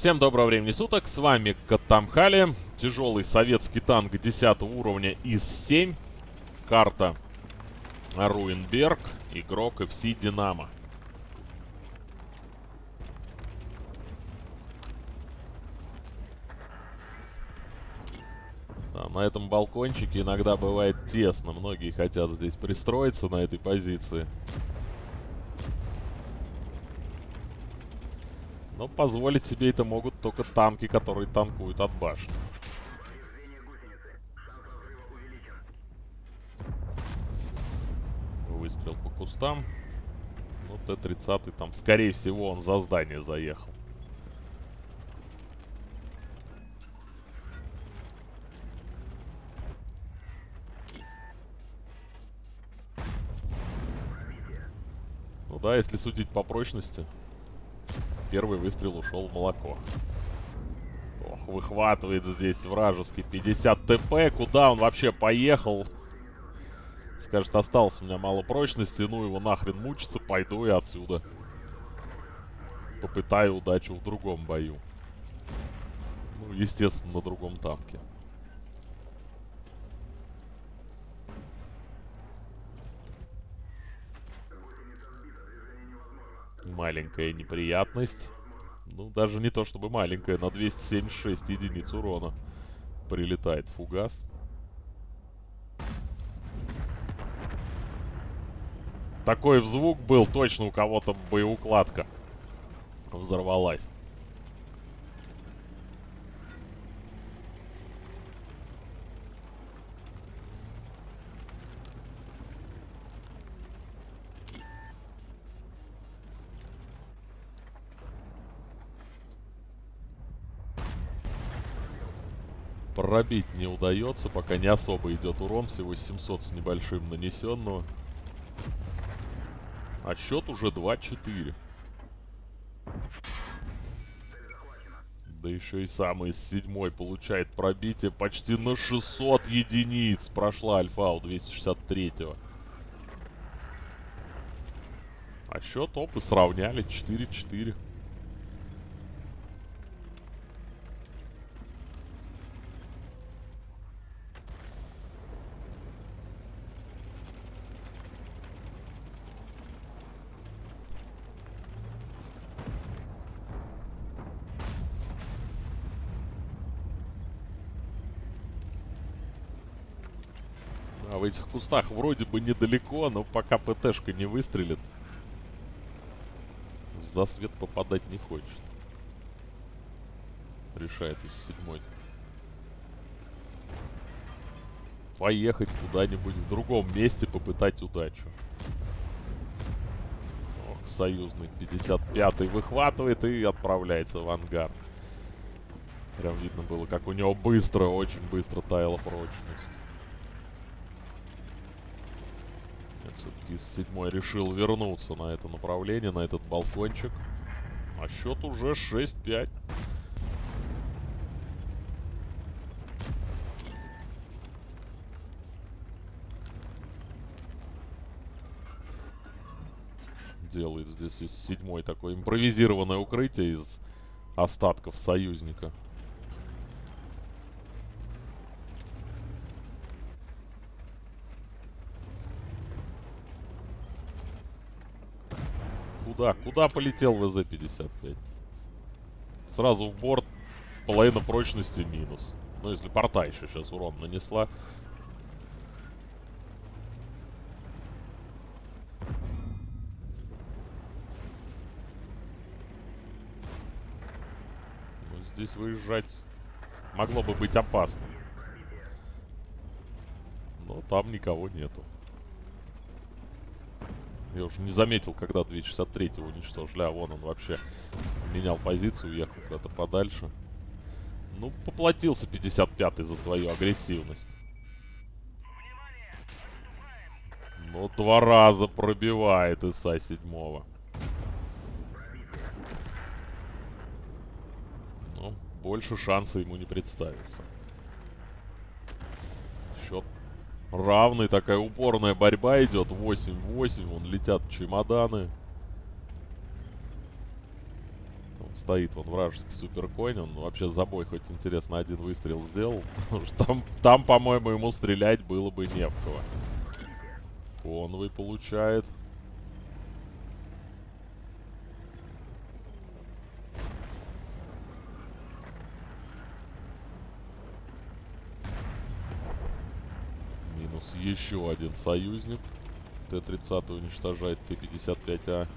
Всем доброго времени суток, с вами Катамхали, тяжелый советский танк 10 уровня ИС-7, карта Руинберг, игрок FC Динамо. Да, на этом балкончике иногда бывает тесно, многие хотят здесь пристроиться на этой позиции. Но позволить себе это могут только танки, которые танкуют от башни. Выстрел по кустам. Ну, Т-30 там, скорее всего, он за здание заехал. Ну да, если судить по прочности, первый выстрел ушел в молоко. Ох, выхватывает здесь вражеский 50 ТП. Куда он вообще поехал? Скажет, осталось у меня мало прочности, ну его нахрен мучиться, пойду я отсюда. Попытаю удачу в другом бою. Ну, естественно, на другом танке. Маленькая неприятность. Ну, даже не то чтобы маленькая, на 276 единиц урона прилетает фугас. Такой звук был, точно у кого-то боеукладка взорвалась. Пробить не удается, пока не особо идет урон, всего 700 с небольшим нанесенного. А счет уже 2-4. Да еще и самый седьмой получает пробитие почти на 600 единиц. Прошла альфа у 263-го. А счет опы сравняли 4-4. А в этих кустах вроде бы недалеко, но пока ПТшка не выстрелит, в засвет попадать не хочет. Решает из седьмой. Поехать куда-нибудь в другом месте, попытать удачу. Ох, союзный 55-й выхватывает и отправляется в ангар. Прям видно было, как у него быстро, очень быстро таяла прочность. Все-таки из седьмой решил вернуться на это направление, на этот балкончик. А счет уже 6-5. Делает здесь из седьмой такое импровизированное укрытие из остатков союзника. Куда? Куда полетел ВЗ-55? Сразу в борт. Половина прочности минус. Ну, если порта еще сейчас урон нанесла. Ну, здесь выезжать могло бы быть опасным. Но там никого нету. Я уже не заметил, когда 263 уничтожили. А вон он вообще менял позицию, уехал куда-то подальше. Ну, поплатился 55-й за свою агрессивность. Но два раза пробивает ИСа 7 Ну, больше шанса ему не представится. Счет Равный, такая упорная борьба идет. 8-8, вон летят чемоданы. стоит вон вражеский суперконь. Он вообще за бой хоть интересно один выстрел сделал. Потому что там, там по-моему, ему стрелять было бы не в кого. Конвой получает. Минус еще один союзник. Т-30 уничтожает Т-55А.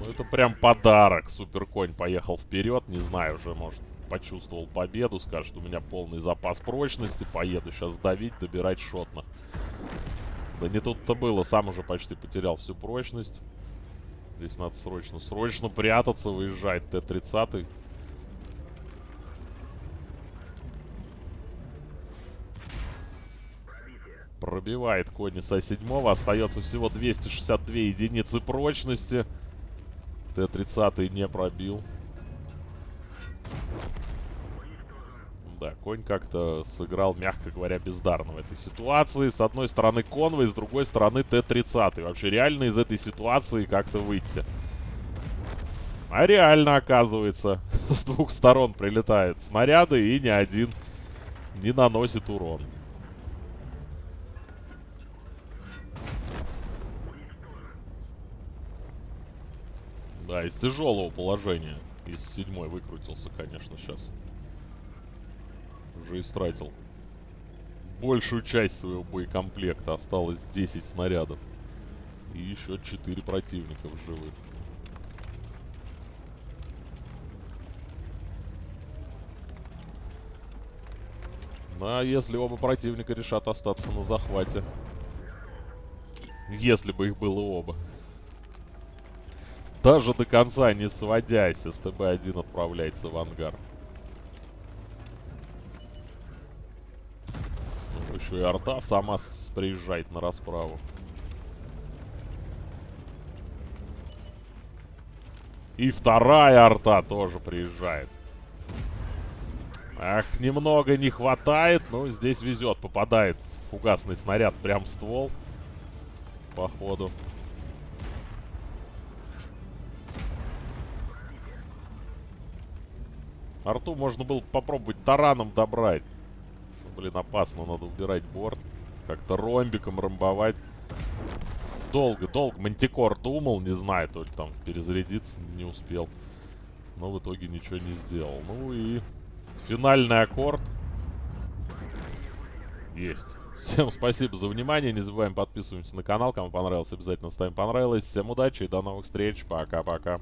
Ну это прям подарок. Суперконь поехал вперед. Не знаю, уже может почувствовал победу. Скажет, у меня полный запас прочности. Поеду сейчас давить, добирать шотно. Да не тут-то было. Сам уже почти потерял всю прочность. Здесь надо срочно, срочно прятаться, выезжать Т-30. Пробивает Конниса 7 Остается всего 262 единицы прочности. Т-30 не пробил. Да, конь как-то сыграл, мягко говоря, бездарно в этой ситуации. С одной стороны конвой, с другой стороны Т-30. Вообще реально из этой ситуации как-то выйти. А реально, оказывается, с двух сторон прилетают снаряды и ни один не наносит урон. Да, из тяжелого положения. Из седьмой выкрутился, конечно, сейчас. Уже истратил большую часть своего боекомплекта. Осталось 10 снарядов. И еще 4 противника живых. Ну, а если оба противника решат остаться на захвате? Если бы их было оба. Даже до конца не сводясь, СТБ-1 отправляется в ангар. Ну, еще и арта сама приезжает на расправу. И вторая арта тоже приезжает. Ах, немного не хватает, но здесь везет. Попадает фугасный снаряд прям в ствол. Походу. Арту можно было попробовать тараном добрать. Блин, опасно, надо убирать борт. Как-то ромбиком ромбовать. Долго, долго. Мантикор думал, не знаю, только там перезарядиться не успел. Но в итоге ничего не сделал. Ну и финальный аккорд. Есть. Всем спасибо за внимание. Не забываем подписываться на канал. Кому понравилось, обязательно ставим понравилось. Всем удачи и до новых встреч. Пока-пока.